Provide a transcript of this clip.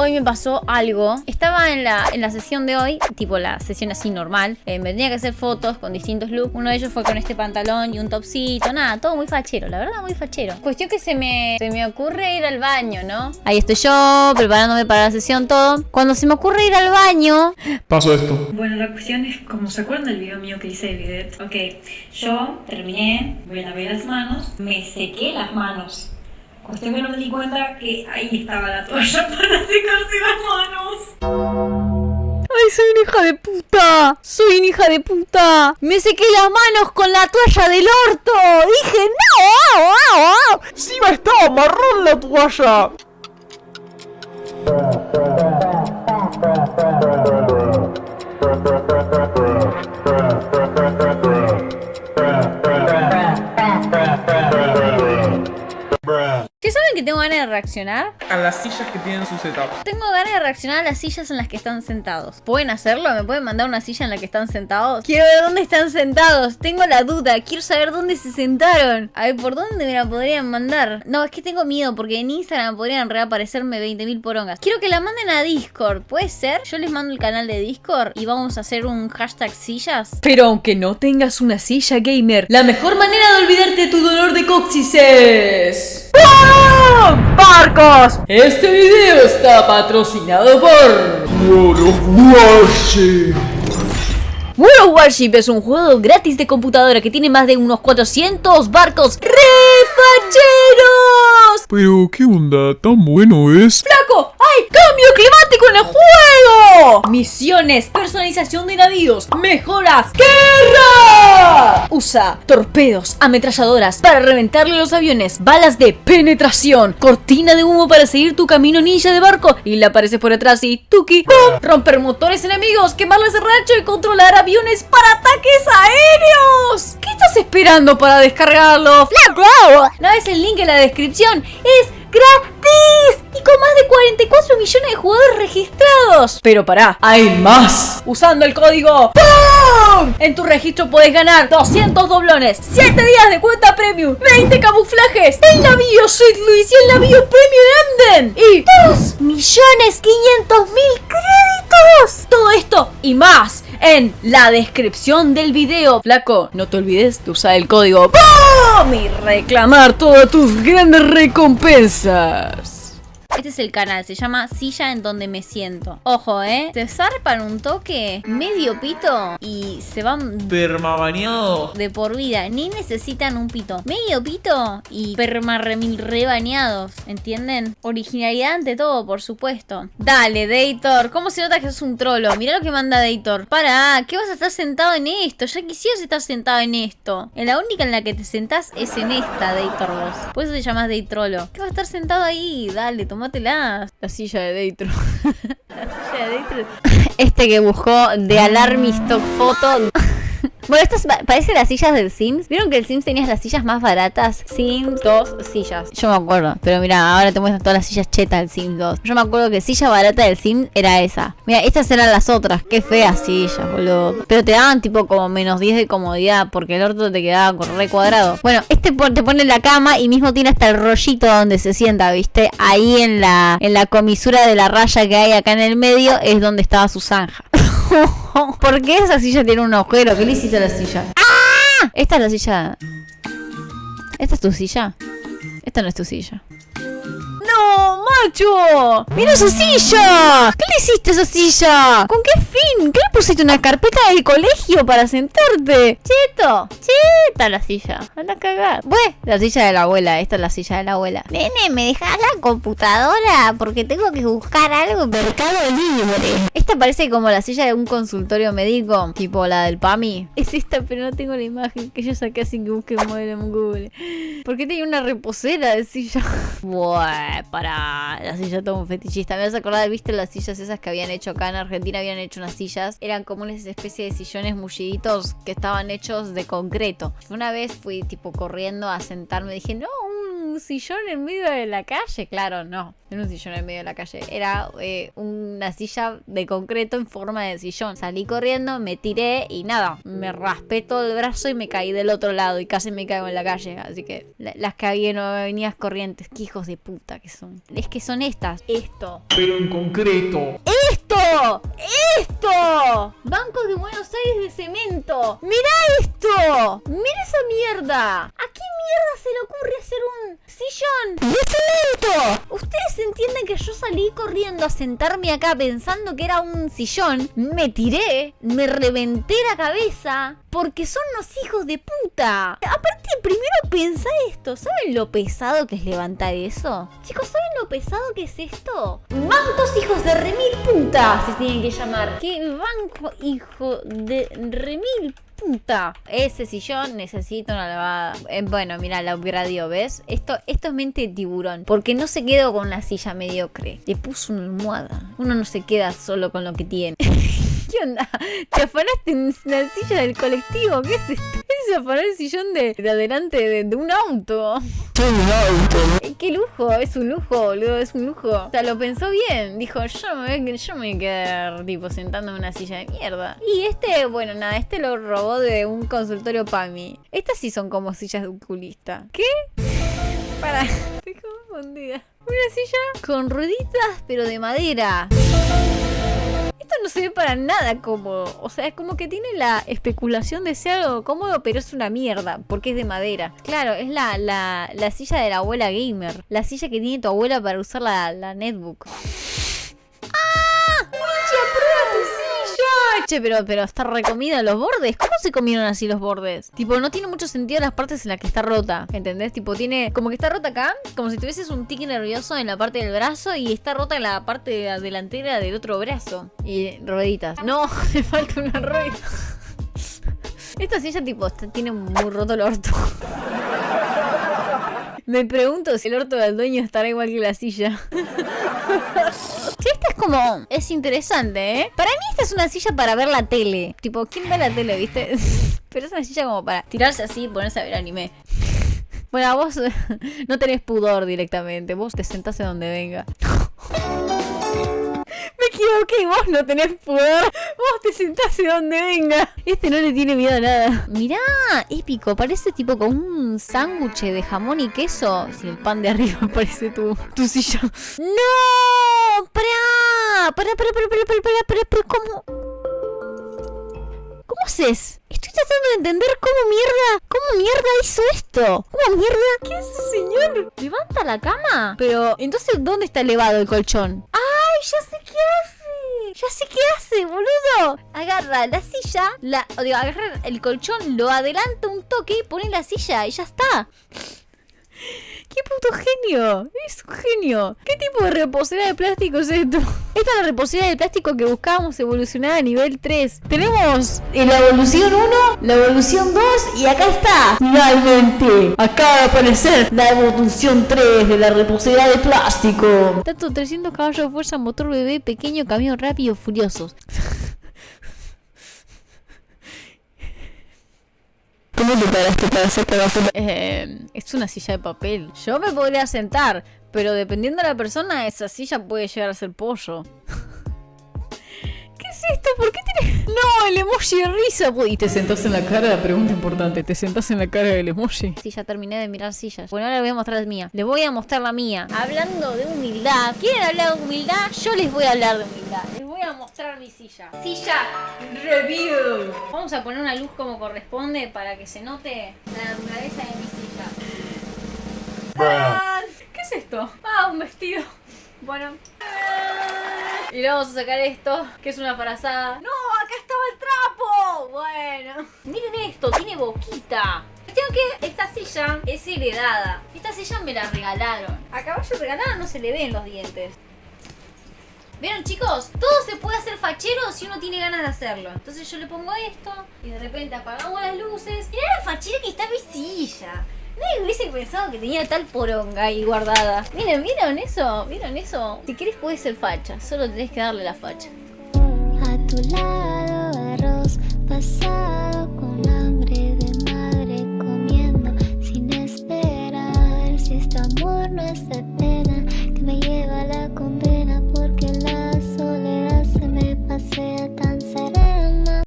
Hoy me pasó algo. Estaba en la, en la sesión de hoy, tipo la sesión así normal. Eh, me tenía que hacer fotos con distintos looks. Uno de ellos fue con este pantalón y un topsito. Nada, todo muy fachero, la verdad, muy fachero. Cuestión que se me, se me ocurre ir al baño, ¿no? Ahí estoy yo, preparándome para la sesión, todo. Cuando se me ocurre ir al baño, Paso esto. Bueno, la cuestión es, como se acuerdan del video mío que hice de bidet, ok, yo terminé, me lavé las manos, me sequé las manos. Cuestión que no me di cuenta que ahí estaba la toalla para secarse las manos. ¡Ay, soy una hija de puta! ¡Soy una hija de puta! ¡Me sequé las manos con la toalla del orto! ¡Dije no! ¡Au, au, au! ¡Encima estaba marrón la toalla! Que tengo ganas de reaccionar? A las sillas que tienen su setup. Tengo ganas de reaccionar a las sillas en las que están sentados. ¿Pueden hacerlo? ¿Me pueden mandar una silla en la que están sentados? Quiero ver dónde están sentados. Tengo la duda. Quiero saber dónde se sentaron. A ver, ¿por dónde me la podrían mandar? No, es que tengo miedo porque en Instagram podrían reaparecerme 20.000 porongas. Quiero que la manden a Discord. ¿Puede ser? Yo les mando el canal de Discord y vamos a hacer un hashtag sillas. Pero aunque no tengas una silla gamer, la mejor manera de olvidarte de tu dolor de coxis es... ¡Barcos! Este video está patrocinado por... World of Warship. World of Warship es un juego gratis de computadora que tiene más de unos 400 barcos refacheros. Pero, ¿qué onda? ¿Tan bueno es? ¡Flaco! ¡Hay cambio climático en el juego! Misiones, personalización de navíos, mejoras, guerra. Usa torpedos, ametralladoras para reventarle los aviones, balas de penetración, cortina de humo para seguir tu camino ninja de barco y le apareces por atrás y tuki, ¡pum! romper motores enemigos, quemarles el rancho y controlar aviones para ataques aéreos. ¿Qué estás esperando para descargarlo? ¡Flaco! ¿No ves el link en la descripción? ¡Es gratis! Y con más de 44 millones de jugadores registrados. Pero pará, hay más. Usando el código PUM. En tu registro puedes ganar 200 doblones, 7 días de cuenta premium, 20 camuflajes, el navío Sweet Luis y el navío Premium Emden. Y 2 millones 500 mil créditos. Todo esto y más en la descripción del video. Flaco, no te olvides de usar el código PUM y reclamar todas tus grandes recompensas. Este es el canal, se llama Silla en donde me siento. Ojo, ¿eh? Se zarpan un toque medio pito y se van Permabañado. de por vida. Ni necesitan un pito. Medio pito y perma remil rebañados. ¿Entienden? Originalidad ante todo, por supuesto. Dale, Dator. ¿Cómo se nota que sos un trolo? Mirá lo que manda Dator. Para, ¿qué vas a estar sentado en esto? Ya quisieras estar sentado en esto. En la única en la que te sentás es en esta, Dator vos. Por eso te llamas Daytrolo. ¿Qué vas a estar sentado ahí? Dale, tomátela. La silla de Datro. La silla de Dator. Este que buscó de Alarmy Stock Photo. Bueno, estas pa- parecen las sillas del Sims. ¿Vieron que el Sims tenía las sillas más baratas? Sims 2 sillas. Yo me acuerdo. Pero mira, ahora te muestran todas las sillas chetas del Sims 2. Yo me acuerdo que silla barata del Sims era esa. Mira, estas eran las otras. Qué feas sillas, boludo. Pero te daban tipo como menos 10 de comodidad porque el orto te quedaba con re cuadrado. Bueno, este te pone en la cama y mismo tiene hasta el rollito donde se sienta, ¿viste? Ahí en la, en la comisura de la raya que hay acá en el medio es donde estaba su zanja. ¿Por qué esa silla tiene un agujero? ¿Qué le hiciste a la silla? ¡Ah! Esta es la silla. ¿Esta es tu silla? Esta no es tu silla. ¡No, macho! ¡Mira esa silla! ¿Qué le hiciste a esa silla? ¿Con qué fin? ¿Qué le pusiste una carpeta del colegio para sentarte? Cheto, cheta la silla. Anda a cagar. Bueno, la silla de la abuela. Esta es la silla de la abuela. Nene, ¿me dejas la computadora? Porque tengo que buscar algo en Mercado Libre. Esta parece como la silla de un consultorio médico, tipo la del PAMI. Es esta, pero no tengo la imagen que yo saqué así que busque modelo en Google. ¿Por qué tiene una reposera de silla? Buah, para la silla todo un fetichista. Me vas a acordar, ¿viste las sillas esas que habían hecho acá en Argentina? Habían hecho unas sillas. Eran como una especie de sillones mulliditos que estaban hechos de concreto. Una vez fui tipo corriendo a sentarme. Dije, no, un sillón en medio de la calle. Claro, no. No era un sillón en medio de la calle. Era eh, una silla de concreto en forma de sillón. Salí corriendo, me tiré y nada. Me raspé todo el brazo y me caí del otro lado. Y casi me caigo en la calle. Así que la- las que había no avenidas corrientes. Qué hijos de puta que son. Es que son estas. Esto. Pero en concreto. ¡Esto! ¡Esto! Bancos de Buenos Aires de cemento. ¡Mirá esto! ¡Mira esa mierda! ¿A qué mierda se le ocurre hacer un sillón de cemento? ¿Ustedes entienden que yo salí corriendo a sentarme acá pensando que era un sillón? Me tiré, me reventé la cabeza. Porque son unos hijos de puta. Aparte, primero pensá esto. ¿Saben lo pesado que es levantar eso? Chicos, ¿saben lo pesado que es esto? Bancos hijos de remil puta se tienen que llamar. ¿Qué banco hijo de remil puta? Ese sillón necesita una lavada. Eh, bueno, mira, la upgradeó, ¿ves? Esto, esto es mente de tiburón. Porque no se quedó con la silla mediocre. Le puso una almohada. Uno no se queda solo con lo que tiene. ¿Qué onda? ¿Te afanaste en la silla del colectivo? ¿Qué es esto? Es afanar el sillón de, de adelante de, de un auto. ¡Qué lujo! Es un lujo, boludo, es un lujo. O sea, lo pensó bien. Dijo, yo me, voy a- quedar, tipo, sentando en una silla de mierda. Y este, bueno, nada, este lo robó de un consultorio PAMI. Estas sí son como sillas de un culista. ¿Qué? Para, estoy confundida. Una silla con rueditas, pero de madera. Esto no se ve para nada cómodo. O sea, es como que tiene la especulación de ser algo cómodo, pero es una mierda, porque es de madera. Claro, es la, la, la silla de la abuela gamer. La silla que tiene tu abuela para usar la, la netbook. Che, pero, pero está recomida los bordes. ¿Cómo se comieron así los bordes? Tipo, no tiene mucho sentido las partes en las que está rota. ¿Entendés? Tipo, tiene como que está rota acá, como si tuvieses un tique nervioso en la parte del brazo y está rota en la parte de la delantera del otro brazo. Y rueditas. No, le falta una rueda. Esta silla, tipo, está- tiene muy roto el orto. Me pregunto si el orto del dueño estará igual que la silla. Como. Es interesante, ¿eh? Para mí, esta es una silla para ver la tele. Tipo, ¿quién ve la tele, viste? Pero es una silla como para tirarse así y ponerse a ver anime. Bueno, vos no tenés pudor directamente. Vos te sentás en donde venga. Me equivoqué, vos no tenés pudor. Vos te sentás en donde venga. Este no le tiene miedo a nada. Mirá, épico. Parece tipo con un sándwich de jamón y queso. Si el pan de arriba parece tu, tu silla. ¡No! ¡Pará, pará, pará, pará, pará, pará, pará, pará! ¿Cómo? ¿Cómo haces? Estoy tratando de entender cómo mierda, cómo mierda hizo esto. ¿Cómo mierda? ¿Qué hace, señor? ¿Levanta la cama? Pero, entonces, ¿dónde está elevado el colchón? ¡Ay, ya sé qué hace! Ya sé qué hace, boludo. Agarra la silla, la, o digo, agarra el colchón, lo adelanta un toque y pone la silla y ya está. ¡Qué puto genio! Es un genio. ¿Qué tipo de reposera de plástico es esto? Esta es la reposera de plástico que buscábamos evolucionar a nivel 3. Tenemos la evolución 1, la evolución 2 y acá está. Finalmente, acaba de aparecer la evolución 3 de la reposera de plástico. Tanto 300 caballos de fuerza, motor bebé, pequeño, camión rápido, furiosos. ¿Cómo te paraste para hacerte Eh, es una silla de papel. Yo me podría sentar, pero dependiendo de la persona, esa silla puede llegar a ser pollo. ¿Qué es esto? ¿Por qué tienes.? No, el emoji de risa. ¿Y te sentás en la cara? Pregunta importante. ¿Te sentás en la cara del emoji? Sí, ya terminé de mirar sillas. Bueno, ahora les voy a mostrar la mía. Les voy a mostrar la mía. Hablando de humildad. ¿Quieren hablar de humildad? Yo les voy a hablar de humildad. Les voy a mostrar mi silla. Silla review. Vamos a poner una luz como corresponde para que se note la naturaleza de mi silla. ¿Qué es esto? Ah, un vestido. Bueno. Y le vamos a sacar esto, que es una parazada. ¡No! ¡Acá estaba el trapo! Bueno. Miren esto, tiene boquita. Cuestión que esta silla es heredada. Esta silla me la regalaron. A caballo regalado no se le ven los dientes. ¿Vieron chicos? Todo se puede hacer fachero si uno tiene ganas de hacerlo. Entonces yo le pongo esto y de repente apagamos las luces. Mirá la fachera que está mi silla. Nadie hubiese pensado que tenía tal poronga ahí guardada. Miren, ¿vieron eso? ¿Vieron eso? Si querés puedes ser facha, solo tenés que darle la facha. A tu lado arroz pasado con